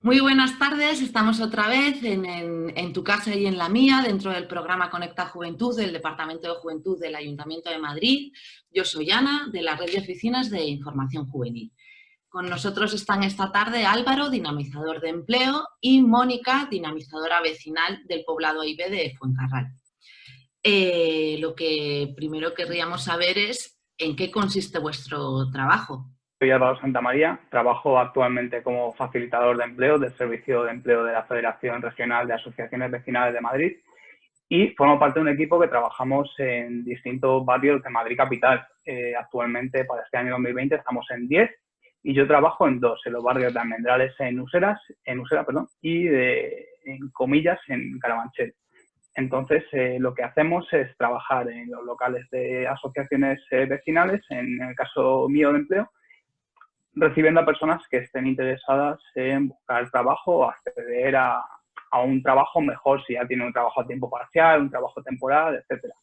Muy buenas tardes, estamos otra vez en, tu casa y en la mía, dentro del programa Conecta Juventud del Departamento de Juventud del Ayuntamiento de Madrid. Yo soy Ana, de la Red de Oficinas de Información Juvenil. Con nosotros están esta tarde Álvaro, dinamizador de empleo, y Mónica, dinamizadora vecinal del poblado IB de Fuencarral. Eh, lo que primero querríamos saber es en qué consiste vuestro trabajo. Soy Álvaro Santamaría, trabajo actualmente como facilitador de empleo del Servicio de Empleo de la Federación Regional de Asociaciones Vecinales de Madrid y formo parte de un equipo que trabajamos en distintos barrios de Madrid Capital. Eh, actualmente, para este año 2020, estamos en 10 y yo trabajo en dos, en los barrios de Almendrales en Useras, en Usera, perdón, y de, en Comillas en Carabanchel. Entonces, eh, lo que hacemos es trabajar en los locales de asociaciones eh, vecinales, en el caso mío de empleo, recibiendo a personas que estén interesadas en buscar trabajo o acceder a, un trabajo mejor si ya tienen un trabajo a tiempo parcial, un trabajo temporal, etcétera.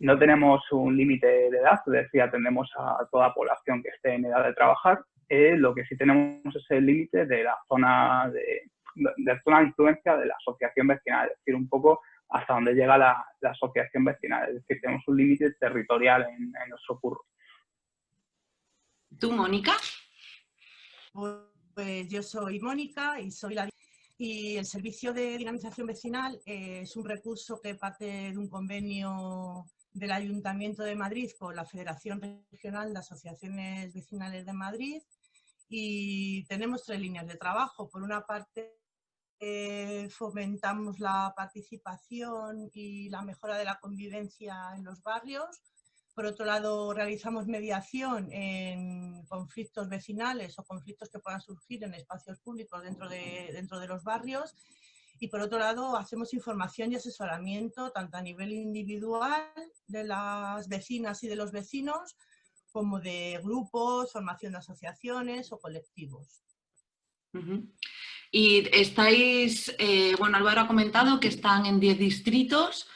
No tenemos un límite de edad, es decir, atendemos a toda población que esté en edad de trabajar. Eh, lo que sí tenemos es el límite de la zona de, de, zona de influencia de la asociación vecinal, es decir, un poco hasta donde llega la, asociación vecinal, es decir, tenemos un límite territorial en, en nuestro curro. ¿Tú, Mónica? Pues yo soy Mónica y soy la y el servicio de dinamización vecinal es un recurso que parte de un convenio del Ayuntamiento de Madrid con la Federación Regional de Asociaciones Vecinales de Madrid y tenemos tres líneas de trabajo. Por una parte, eh, fomentamos la participación y la mejora de la convivencia en los barrios por otro lado, realizamos mediación en conflictos vecinales o conflictos que puedan surgir en espacios públicos dentro de, dentro de los barrios. Y por otro lado, hacemos información y asesoramiento tanto a nivel individual de las vecinas y de los vecinos, como de grupos, formación de asociaciones o colectivos. Y estáis, eh, bueno, Álvaro ha comentado que están en 10 distritos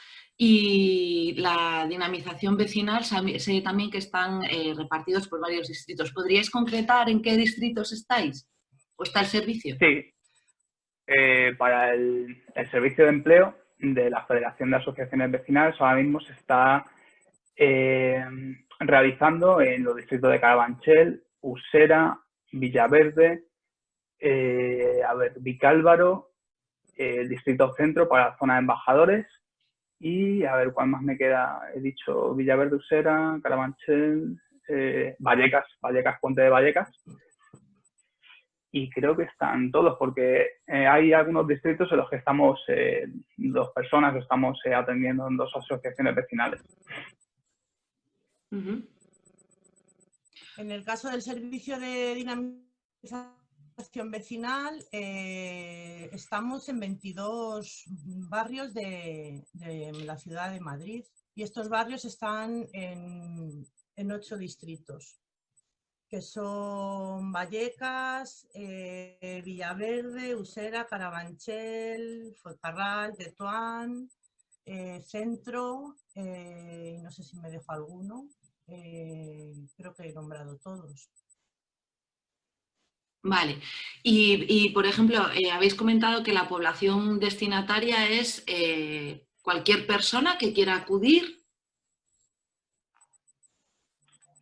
y la dinamización vecinal, sé también que están eh, repartidos por varios distritos. ¿Podríais concretar en qué distritos estáis? ¿O está el servicio? Sí. Eh, para el, servicio de empleo de la Federación de Asociaciones Vecinales ahora mismo se está eh, realizando en los distritos de Carabanchel, Usera, Villaverde, a ver, Vicálvaro, el distrito centro para la zona de embajadores, y a ver cuál más me queda. He dicho Villaverde Usera, Carabanchel, eh, Vallecas, Vallecas, Puente de Vallecas. Y creo que están todos, porque eh, hay algunos distritos en los que estamos eh, dos personas, estamos atendiendo en dos asociaciones vecinales. En el caso del servicio de dinamización vecinal, eh, estamos en 22 barrios de, la ciudad de Madrid y estos barrios están en, ocho distritos, que son Vallecas, eh, Villaverde, Usera, Carabanchel, Fuencarral, Tetuán, eh, Centro, no sé si me dejo alguno, creo que he nombrado todos. Vale. Y, por ejemplo, eh, habéis comentado que la población destinataria es eh, cualquier persona que quiera acudir.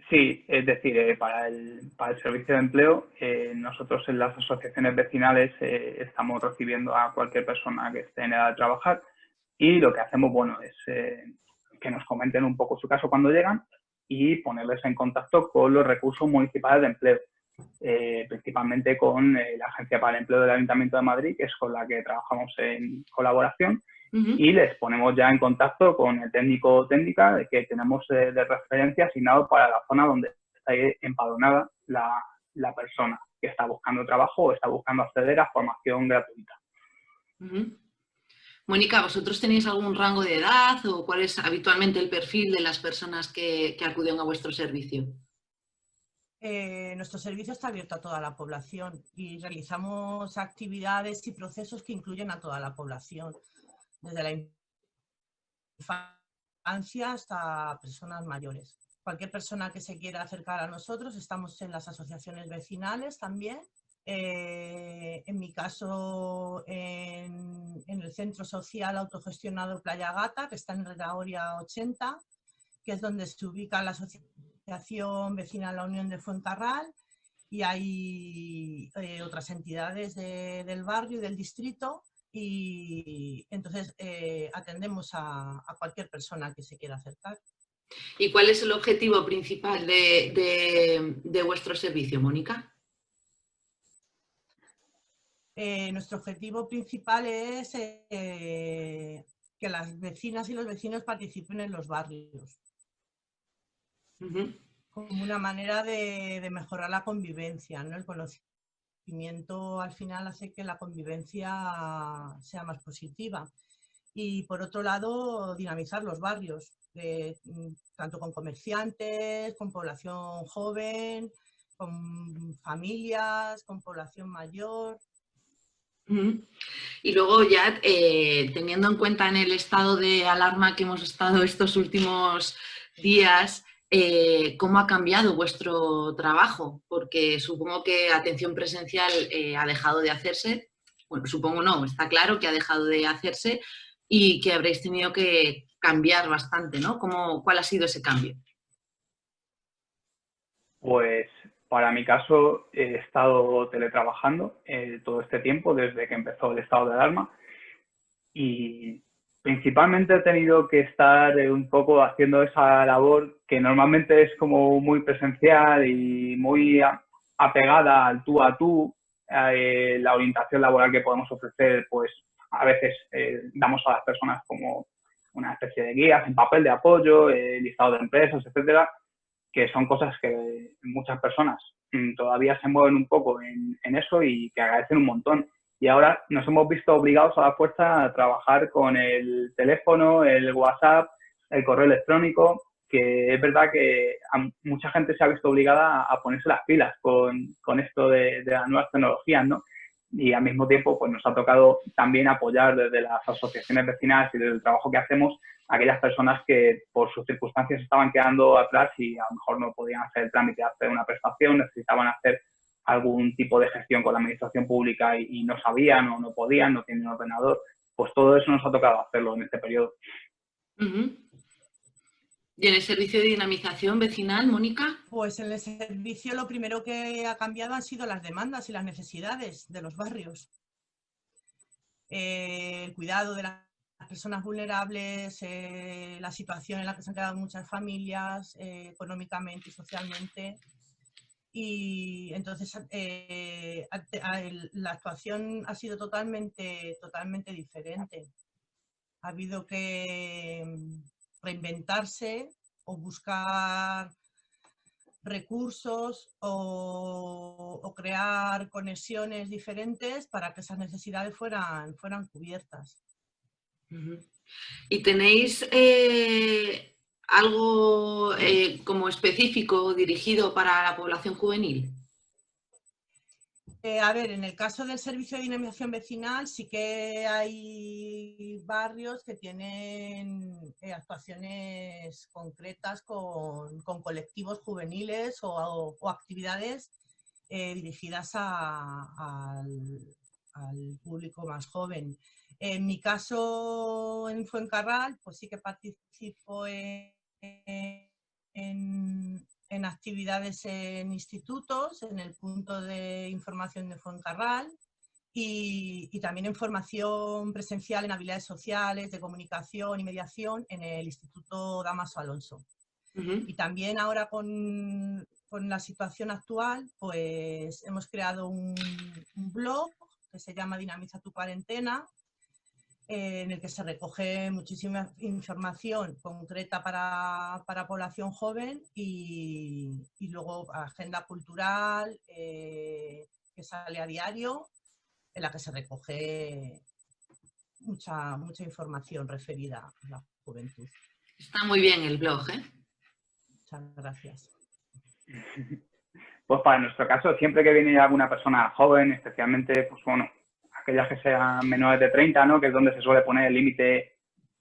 Sí, es decir, eh, para, el, para, el, servicio de empleo, nosotros en las asociaciones vecinales estamos recibiendo a cualquier persona que esté en edad de trabajar y lo que hacemos, bueno, es que nos comenten un poco su caso cuando llegan y ponerles en contacto con los recursos municipales de empleo eh, principalmente con eh, la Agencia para el Empleo del Ayuntamiento de Madrid, que es con la que trabajamos en colaboración, y les ponemos ya en contacto con el técnico o técnica que tenemos de, referencia asignado para la zona donde está empadronada la, persona que está buscando trabajo o está buscando acceder a formación gratuita. Mónica, ¿vosotros tenéis algún rango de edad o cuál es habitualmente el perfil de las personas que acuden a vuestro servicio? Eh, nuestro servicio está abierto a toda la población y realizamos actividades y procesos que incluyen a toda la población, desde la infancia hasta personas mayores. Cualquier persona que se quiera acercar a nosotros, estamos en las asociaciones vecinales también. Eh, en mi caso en, el Centro Social Autogestionado Playa Gata, que está en Redaoria 80, que es donde se ubica la Asociación Vecina La Unión de Fuencarral y hay eh, otras entidades del barrio y del distrito y entonces eh, atendemos a, cualquier persona que se quiera acercar. ¿Y cuál es el objetivo principal de, vuestro servicio, Mónica? Eh, nuestro objetivo principal es que las vecinas y los vecinos participen en los barrios como una manera de, mejorar la convivencia, ¿no? El conocimiento al final hace que la convivencia sea más positiva. Y por otro lado, dinamizar los barrios, mm, tanto con comerciantes, con población joven, con familias, con población mayor. Y luego ya eh, teniendo en cuenta en el estado de alarma que hemos estado estos últimos días, eh, cómo ha cambiado vuestro trabajo, porque supongo que atención presencial eh, ha dejado de hacerse, bueno, supongo no, está claro que ha dejado de hacerse y que habréis tenido que cambiar bastante, ¿no? ¿Cómo, ¿Cuál ha sido ese cambio? Pues para mi caso he estado teletrabajando eh, todo este tiempo desde que empezó el estado de alarma y principalmente he tenido que estar eh, un poco haciendo esa labor que normalmente es como muy presencial y muy apegada al tú a tú, eh, la orientación laboral que podemos ofrecer, pues a veces eh, damos a las personas como una especie de guías en papel de apoyo, listado de empresas, etcétera, que son cosas que muchas personas mm, todavía se mueven un poco en eso y que agradecen un montón y ahora nos hemos visto obligados a la fuerza a trabajar con el teléfono, el WhatsApp, el correo electrónico, que es verdad que mucha gente se ha visto obligada a ponerse las pilas con, con esto de, las nuevas tecnologías, ¿no? Y al mismo tiempo, pues nos ha tocado también apoyar desde las asociaciones vecinales y desde el trabajo que hacemos a aquellas personas que por sus circunstancias estaban quedando atrás y a lo mejor no podían hacer el trámite de hacer una prestación, necesitaban hacer algún tipo de gestión con la administración pública y, no sabían o no podían, no tienen un ordenador, pues todo eso nos ha tocado hacerlo en este periodo. ¿Y en el servicio de dinamización vecinal, Mónica? Pues en el servicio lo primero que ha cambiado han sido las demandas y las necesidades de los barrios. Eh, el cuidado de las personas vulnerables, eh, la situación en la que se han quedado muchas familias, eh, económicamente y socialmente, y entonces eh, la actuación ha sido totalmente, totalmente diferente. Ha habido que mm, reinventarse o buscar recursos o, crear conexiones diferentes para que esas necesidades fueran, fueran cubiertas. ¿Y tenéis eh, algo eh, como específico dirigido para la población juvenil? Eh, a ver, en el caso del servicio de dinamización vecinal sí que hay barrios que tienen eh, actuaciones concretas con, colectivos juveniles o, actividades dirigidas al, al, público más joven. En mi caso en Fuencarral, pues sí que participo en, en, actividades en institutos, en el punto de información de Fuencarral y, y, también en formación presencial en habilidades sociales, de comunicación y mediación en el Instituto Damaso Alonso. Y también ahora con, con, la situación actual, pues hemos creado un, un blog que se llama Dinamiza tu cuarentena, en el que se recoge muchísima información concreta para, para población joven y, y, luego agenda cultural eh, que sale a diario, en la que se recoge mucha, mucha información referida a la juventud. Está muy bien el blog, ¿eh? Muchas gracias. Pues para nuestro caso, siempre que viene alguna persona joven, especialmente, pues bueno, aquellas que sean menores de 30, ¿no? que es donde se suele poner el límite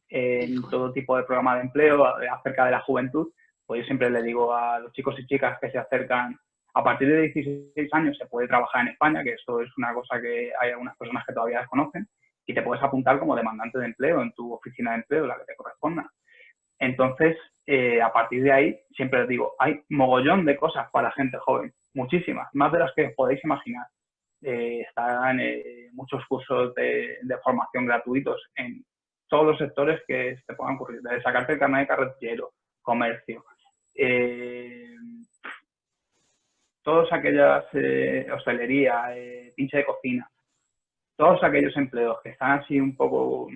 en todo tipo de programa de empleo acerca de la juventud, pues yo siempre le digo a los chicos y chicas que se acercan A partir de 16 años se puede trabajar en España, que esto es una cosa que hay algunas personas que todavía desconocen, y te puedes apuntar como demandante de empleo en tu oficina de empleo, la que te corresponda. Entonces, eh, a partir de ahí, siempre les digo, hay mogollón de cosas para gente joven, muchísimas, más de las que podéis imaginar. Eh, están eh, muchos cursos de, formación gratuitos en todos los sectores que se puedan ocurrir, desde sacarte el carnet de carretillero, comercio, eh, todas aquellas hostelería, pinche de cocina, todos aquellos empleos que están así un poco,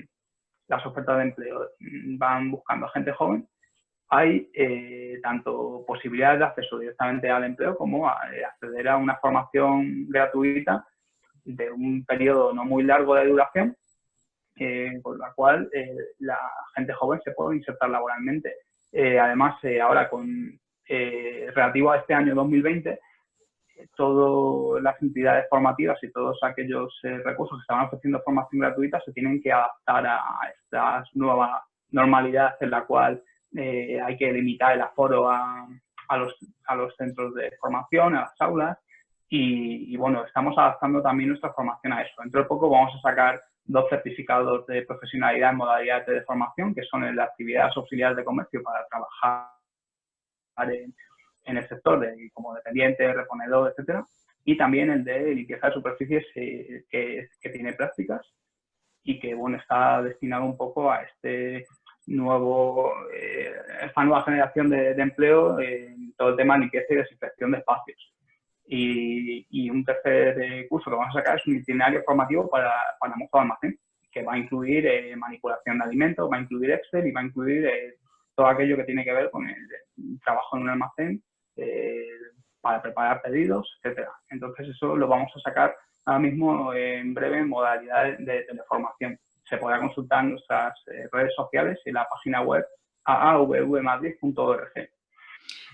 las ofertas de empleo van buscando gente joven, hay eh, tanto posibilidades de acceso directamente al empleo como a, eh, acceder a una formación gratuita de un periodo no muy largo de duración, eh, con la cual la gente joven se puede insertar laboralmente. además, ahora con relativo a este año 2020, todas las entidades formativas y todos aquellos recursos que estaban ofreciendo formación gratuita se tienen que adaptar a esta nueva normalidad en la cual eh, hay que limitar el aforo a, a, los, a, los, centros de formación, a las aulas, y, bueno, estamos adaptando también nuestra formación a eso. Dentro de poco vamos a sacar dos certificados de profesionalidad en modalidades de formación, que son en las actividades auxiliares de comercio para trabajar en, en el sector de, como dependiente, reponedor, etcétera, y también el de limpieza de superficies eh, que, que, tiene prácticas y que bueno está destinado un poco a este nuevo, eh, esta nueva generación de, empleo en todo el tema de limpieza y desinfección de espacios. Y, y, un tercer eh, curso que vamos a sacar es un itinerario formativo para, para mozo de almacén, que va a incluir eh, manipulación de alimentos, va a incluir Excel y va a incluir todo aquello que tiene que ver con el, trabajo en un almacén para preparar pedidos, etcétera. Entonces eso lo vamos a sacar ahora mismo en breve en modalidad de teleformación se podrá consultar en nuestras eh, redes sociales y la página web aavvmadrid.org.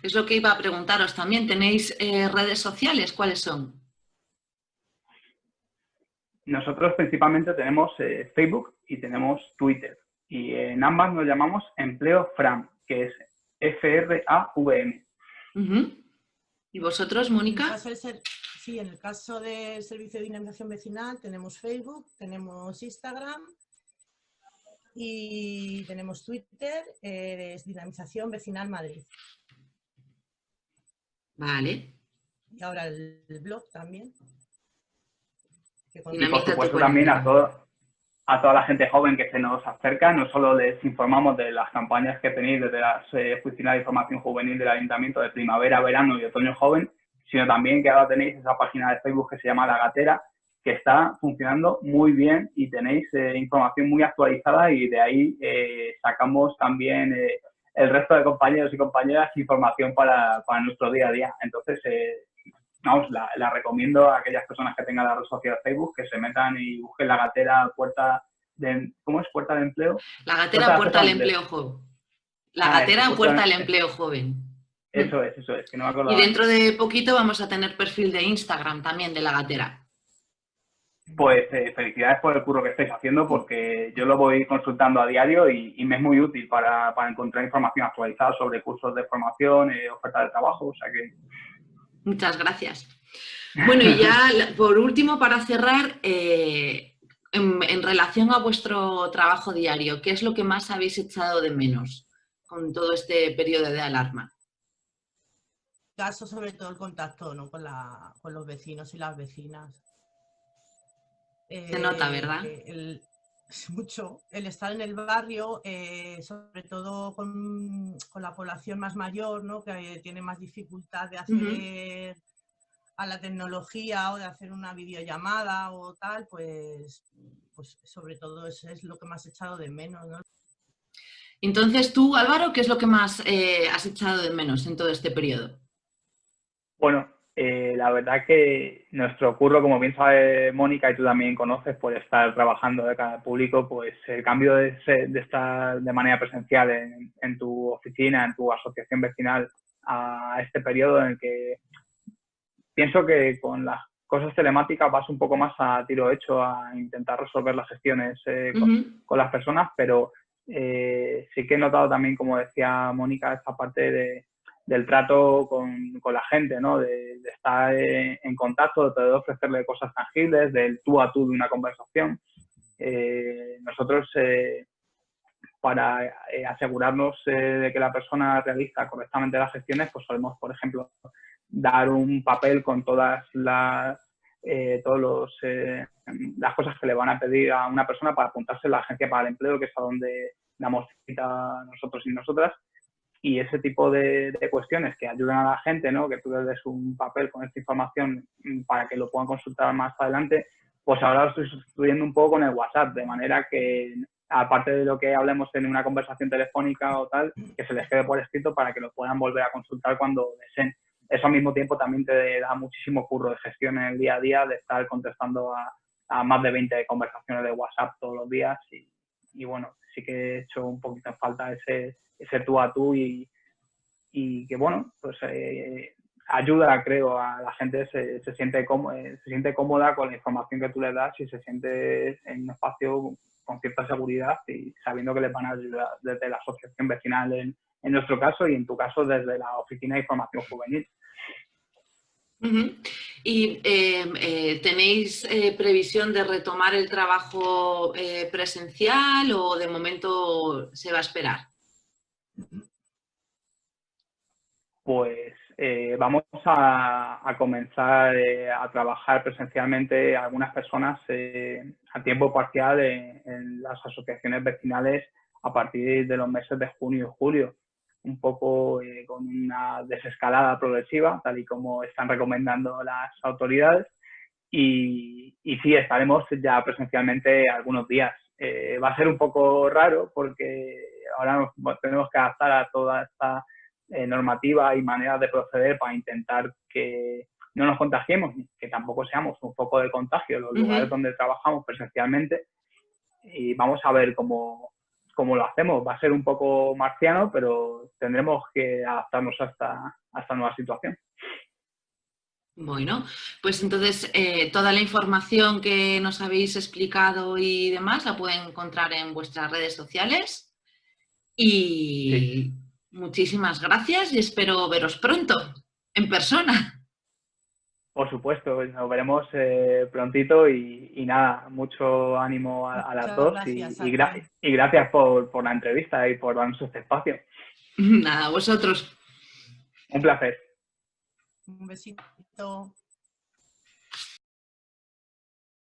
Es lo que iba a preguntaros también. ¿Tenéis eh, redes sociales? ¿Cuáles son? Nosotros principalmente tenemos eh, Facebook y tenemos Twitter. Y en ambas nos llamamos Empleo FRAM, que es F-R-A-V-M. ¿Y vosotros, Mónica? Sí, en el caso del Servicio de Dinamización Vecinal tenemos Facebook, tenemos Instagram y tenemos Twitter, eh, es Dinamización Vecinal Madrid. Vale. Y ahora el, blog también. Y por supuesto también a, a toda la gente joven que se nos acerca, no solo les informamos de las campañas que tenéis desde las eh, oficinas de información juvenil del Ayuntamiento de primavera, verano y otoño joven, sino también que ahora tenéis esa página de Facebook que se llama La Gatera, que está funcionando muy bien y tenéis eh, información muy actualizada y de ahí eh, sacamos también eh, el resto de compañeros y compañeras información para, para nuestro día a día. Entonces, vamos, la, recomiendo a aquellas personas que tengan la red social Facebook que se metan y busquen La Gatera Puerta de... ¿Cómo es? Puerta de Empleo. La Gatera Puerta, del Empleo Joven. La ah, Gatera Puerta del Empleo Joven. Eso es, eso es, que no me acuerdo. Y dentro de poquito vamos a tener perfil de Instagram también de la gatera. Pues eh, felicidades por el curro que estáis haciendo porque yo lo voy consultando a diario y, me es muy útil para, encontrar información actualizada sobre cursos de formación, eh, ofertas de trabajo, o sea que... Muchas gracias. Bueno, y ya por último, para cerrar, eh, en relación a vuestro trabajo diario, ¿qué es lo que más habéis echado de menos con todo este periodo de alarma? caso, sobre todo el contacto ¿no? con, la, con los vecinos y las vecinas. Se nota, eh, ¿verdad? El, mucho. El estar en el barrio, eh, sobre todo con, con, la población más mayor, ¿no? que tiene más dificultad de acceder a la tecnología o de hacer una videollamada o tal, pues, pues sobre todo eso es lo que más he echado de menos. ¿no? Entonces tú, Álvaro, ¿qué es lo que más eh, has echado de menos en todo este periodo? Bueno, eh, la verdad que nuestro curro, como bien sabe Mónica y tú también conoces por estar trabajando de cada público, pues el cambio de, estar de manera presencial en, tu oficina, en tu asociación vecinal, a este periodo en el que pienso que con las cosas telemáticas vas un poco más a tiro hecho a intentar resolver las gestiones eh, con, las personas, pero eh, sí que he notado también, como decía Mónica, esta parte de del trato con, con, la gente, ¿no? De, estar en contacto, de ofrecerle cosas tangibles, del tú a tú de una conversación. Eh, nosotros, eh, para eh, asegurarnos de que la persona realiza correctamente las gestiones, pues solemos, por ejemplo, dar un papel con todas las todos las cosas que le van a pedir a una persona para apuntarse a la agencia para el empleo, que es a donde damos cita nosotros y nosotras, y ese tipo de, cuestiones que ayudan a la gente, ¿no? que tú les des un papel con esta información mm, para que lo puedan consultar más adelante, pues ahora lo estoy sustituyendo un poco con el WhatsApp, de manera que aparte de lo que hablemos en una conversación telefónica o tal, que se les quede por escrito para que lo puedan volver a consultar cuando deseen. Eso al mismo tiempo también te da muchísimo curro de gestión en el día a día, de estar contestando a, más de 20 conversaciones de WhatsApp todos los días y, y bueno, sí que he hecho un poquito en falta ese, ese tú a tú y, y que, bueno, pues eh, ayuda, creo, a la gente, se, se, siente cómoda, eh, se siente cómoda con la información que tú le das y se siente en un espacio con cierta seguridad y sabiendo que les van a ayudar desde la asociación vecinal en, en nuestro caso y en tu caso desde la Oficina de Información Juvenil. ¿Y em, eh, tenéis eh, previsión de retomar el trabajo eh, presencial o de momento se va a esperar? Pues vamos a, comenzar a trabajar presencialmente algunas personas a tiempo parcial en las asociaciones vecinales a partir de los meses de junio y julio un poco eh, con una desescalada progresiva, tal y como están recomendando las autoridades. Y, y sí, estaremos ya presencialmente algunos días. Eh, va a ser un poco raro porque ahora nos tenemos que adaptar a toda esta eh, normativa y manera de proceder para intentar que no nos contagiemos, que tampoco seamos un foco de contagio en los lugares donde trabajamos presencialmente. Y vamos a ver cómo, como lo hacemos. Va a ser un poco marciano, pero tendremos que adaptarnos a esta, nueva situación. Bueno, pues entonces eh, toda la información que nos habéis explicado y demás la pueden encontrar en vuestras redes sociales. Y muchísimas gracias y espero veros pronto, en persona. Por supuesto, nos veremos eh, prontito y, nada, mucho ánimo a, las dos y, y, gracias por, por la entrevista y por darnos este espacio. Nada, vosotros. Un placer. Un besito.